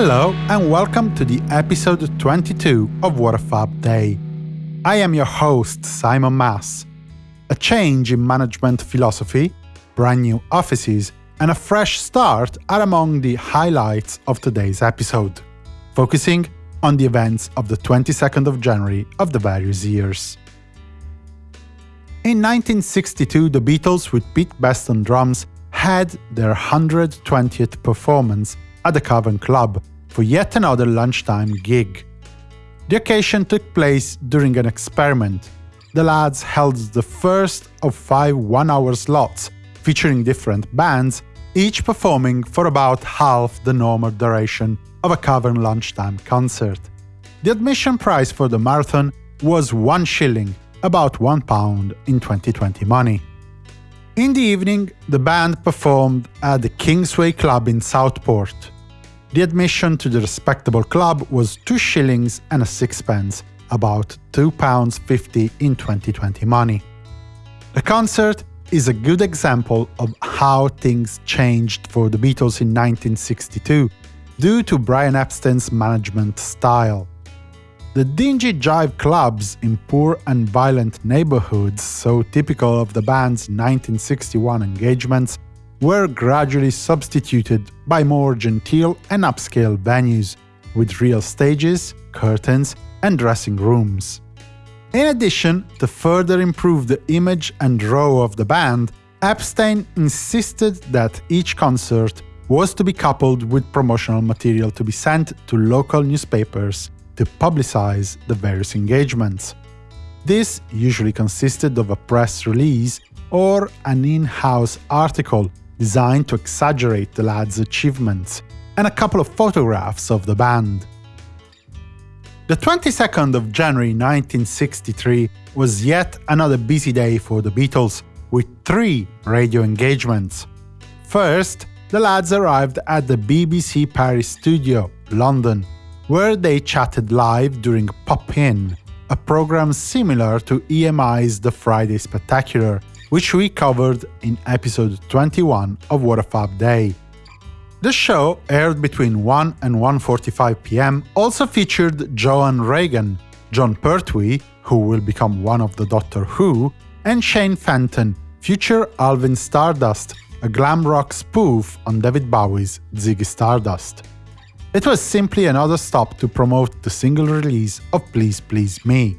Hello and welcome to the episode 22 of What a Fab Day. I am your host, Simon Mas. A change in management philosophy, brand new offices, and a fresh start are among the highlights of today's episode, focusing on the events of the 22nd of January of the various years. In 1962, the Beatles, with Pete Best on drums, had their 120th performance at the Cavern Club for yet another lunchtime gig. The occasion took place during an experiment. The lads held the first of five one-hour slots featuring different bands, each performing for about half the normal duration of a Cavern lunchtime concert. The admission price for the marathon was one shilling, about one pound in 2020 money. In the evening, the band performed at the Kingsway Club in Southport. The admission to the respectable club was 2 shillings and a sixpence, about £2.50 in 2020 money. The concert is a good example of how things changed for the Beatles in 1962 due to Brian Epstein's management style. The dingy jive clubs in poor and violent neighborhoods, so typical of the band's 1961 engagements, were gradually substituted by more genteel and upscale venues, with real stages, curtains, and dressing rooms. In addition, to further improve the image and draw of the band, Epstein insisted that each concert was to be coupled with promotional material to be sent to local newspapers to publicize the various engagements. This usually consisted of a press release or an in-house article designed to exaggerate the lads' achievements, and a couple of photographs of the band. The 22nd of January 1963 was yet another busy day for the Beatles, with three radio engagements. First, the lads arrived at the BBC Paris studio, London, where they chatted live during Pop Inn, a program similar to EMI's The Friday Spectacular, which we covered in episode 21 of What a Fab Day. The show, aired between 1 and 1.45 pm, also featured Joan Regan, Jon Pertwee, who will become one of the Doctor Who, and Shane Fenton, future Alvin Stardust, a glam rock spoof on David Bowie's Ziggy Stardust. It was simply another stop to promote the single release of Please Please Me.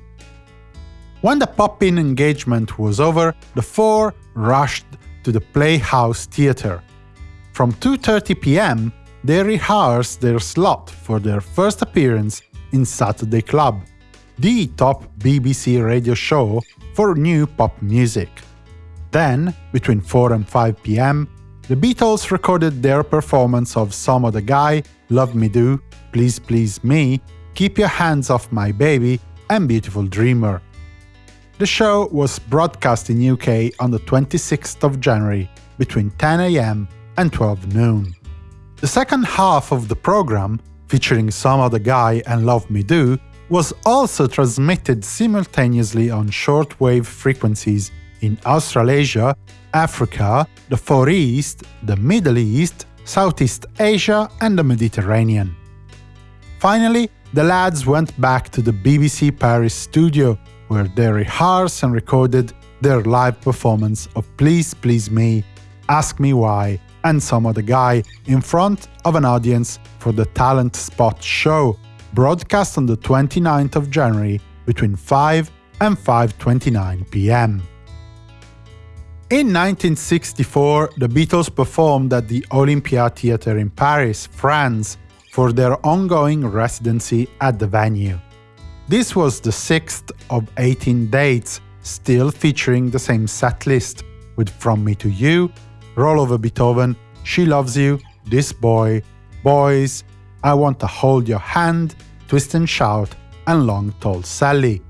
When the pop-in engagement was over, the four rushed to the Playhouse Theatre. From 2.30 pm, they rehearsed their slot for their first appearance in Saturday Club, the top BBC radio show for new pop music. Then, between 4 and 5 pm, the Beatles recorded their performance of Some Other Guy, Love Me Do, Please Please Me, Keep Your Hands Off My Baby, and Beautiful Dreamer. The show was broadcast in UK on the 26th of January, between 10am and 12 noon. The second half of the program, featuring Some Other Guy and Love Me Do, was also transmitted simultaneously on shortwave frequencies in Australasia, Africa, the Far East, the Middle East, Southeast Asia and the Mediterranean. Finally, the lads went back to the BBC Paris studio, where they rehearsed and recorded their live performance of Please Please Me, Ask Me Why, and Some Other Guy in front of an audience for the Talent Spot show, broadcast on the 29th of January between 5 and 5.29 pm. In 1964, the Beatles performed at the Olympia Theatre in Paris, France, for their ongoing residency at the venue. This was the sixth of 18 dates, still featuring the same set list, with From Me to You, Roll Over Beethoven, She Loves You, This Boy, Boys, I Want to Hold Your Hand, Twist and Shout, and Long Tall Sally.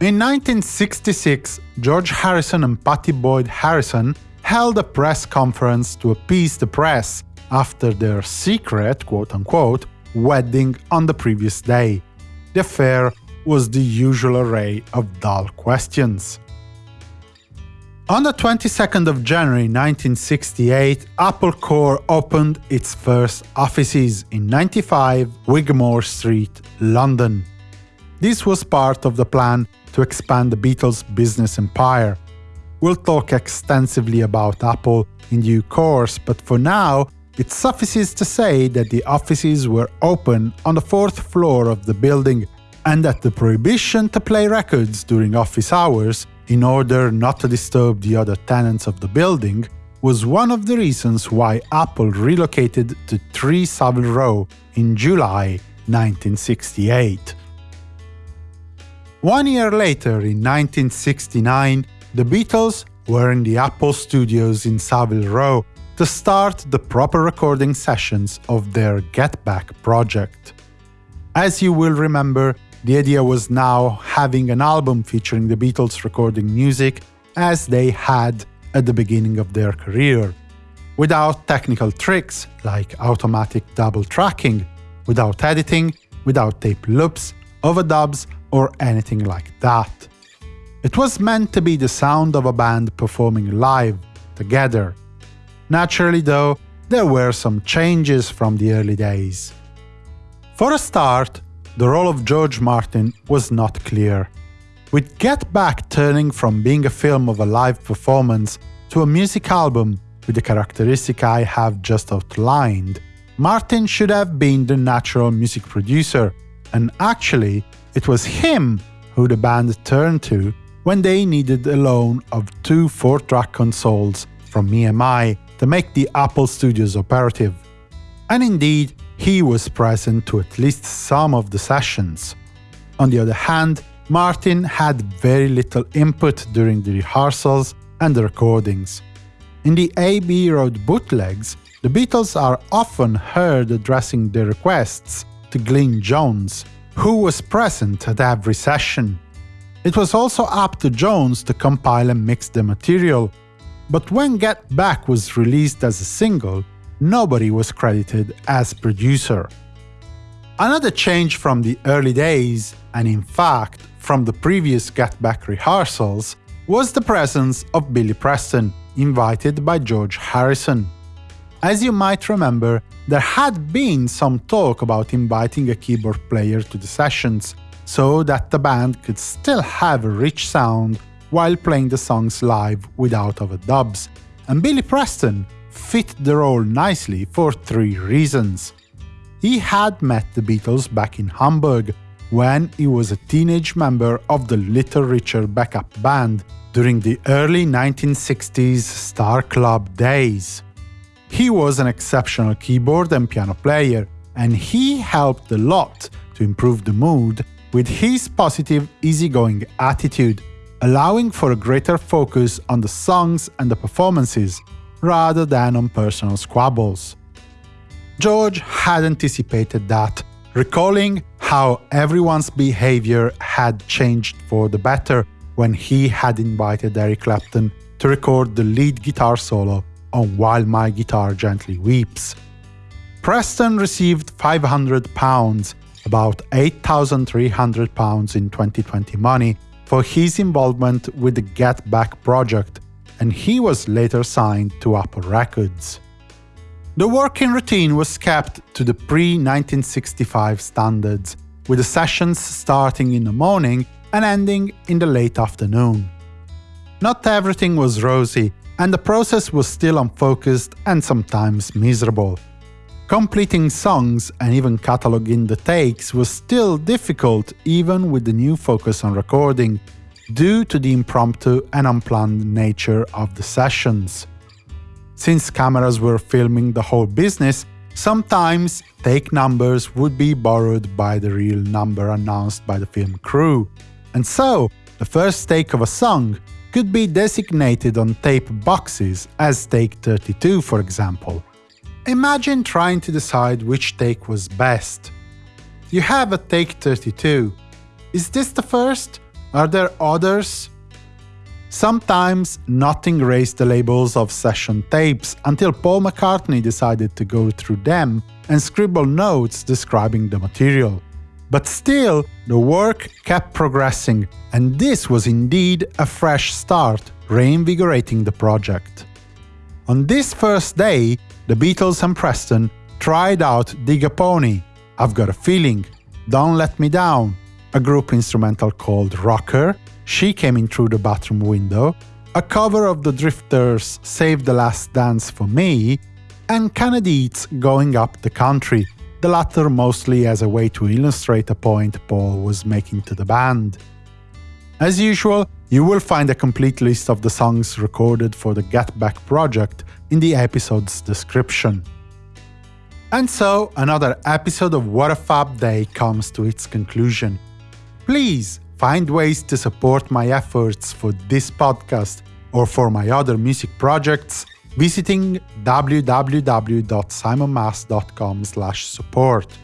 In 1966, George Harrison and Pattie Boyd Harrison held a press conference to appease the press after their secret, quote-unquote, wedding on the previous day. The affair was the usual array of dull questions. On the 22nd of January 1968, Apple Corps opened its first offices in 95 Wigmore Street, London. This was part of the plan to expand the Beatles' business empire. We'll talk extensively about Apple in due course, but for now, it suffices to say that the offices were open on the fourth floor of the building and that the prohibition to play records during office hours in order not to disturb the other tenants of the building, was one of the reasons why Apple relocated to 3 Savile Row in July 1968. One year later, in 1969, the Beatles were in the Apple studios in Savile Row to start the proper recording sessions of their Get Back project. As you will remember, the idea was now having an album featuring the Beatles recording music as they had at the beginning of their career, without technical tricks like automatic double tracking, without editing, without tape loops, overdubs, or anything like that. It was meant to be the sound of a band performing live, together. Naturally, though, there were some changes from the early days. For a start, the role of George Martin was not clear. With Get Back turning from being a film of a live performance to a music album with the characteristic I have just outlined, Martin should have been the natural music producer, and actually, it was him who the band turned to when they needed a loan of two 4-track consoles from EMI to make the Apple Studios operative. And indeed, he was present to at least some of the sessions. On the other hand, Martin had very little input during the rehearsals and the recordings. In the AB Road bootlegs, the Beatles are often heard addressing their requests to Glyn Johns, who was present at every session. It was also up to Johns to compile and mix the material, but when Get Back was released as a single, nobody was credited as producer. Another change from the early days, and in fact from the previous Get Back rehearsals, was the presence of Billy Preston, invited by George Harrison. As you might remember, there had been some talk about inviting a keyboard player to the sessions, so that the band could still have a rich sound while playing the songs live without overdubs, and Billy Preston fit the role nicely for three reasons. He had met the Beatles back in Hamburg when he was a teenage member of the Little Richard backup band during the early 1960s Star Club days. He was an exceptional keyboard and piano player, and he helped a lot to improve the mood with his positive, easygoing attitude, allowing for a greater focus on the songs and the performances rather than on personal squabbles. George had anticipated that, recalling how everyone's behavior had changed for the better when he had invited Eric Clapton to record the lead guitar solo on While My Guitar Gently Weeps. Preston received £500, about £8,300 in 2020 money, for his involvement with the Get Back project, and he was later signed to Apple Records. The working routine was kept to the pre-1965 standards, with the sessions starting in the morning and ending in the late afternoon. Not everything was rosy, and the process was still unfocused and sometimes miserable. Completing songs and even cataloging the takes was still difficult even with the new focus on recording, due to the impromptu and unplanned nature of the sessions. Since cameras were filming the whole business, sometimes take numbers would be borrowed by the real number announced by the film crew. And so, the first take of a song could be designated on tape boxes as take 32, for example. Imagine trying to decide which take was best. You have a take 32. Is this the first? Are there others? Sometimes nothing raised the labels of session tapes until Paul McCartney decided to go through them and scribble notes describing the material. But still, the work kept progressing, and this was indeed a fresh start, reinvigorating the project. On this first day, the Beatles and Preston tried out Dig a Pony, I've Got a Feeling, Don't Let Me Down, a group instrumental called Rocker, She Came In Through the Bathroom Window, a cover of the Drifters' Save the Last Dance for Me, and Canned Heat's Going Up the Country, the latter mostly as a way to illustrate a point Paul was making to the band. As usual, you will find a complete list of the songs recorded for the Get Back project in the episode's description. And so, another episode of What a Fab Day comes to its conclusion. Please find ways to support my efforts for this podcast or for my other music projects visiting www.simonmas.com/support.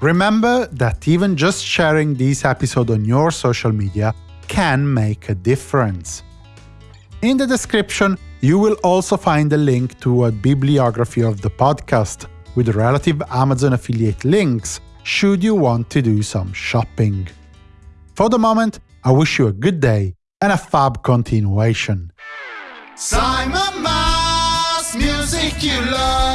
Remember that even just sharing this episode on your social media can make a difference. In the description, you will also find a link to a bibliography of the podcast with relative Amazon affiliate links should you want to do some shopping. For the moment, I wish you a good day and a fab continuation. Simon Mas, music you love.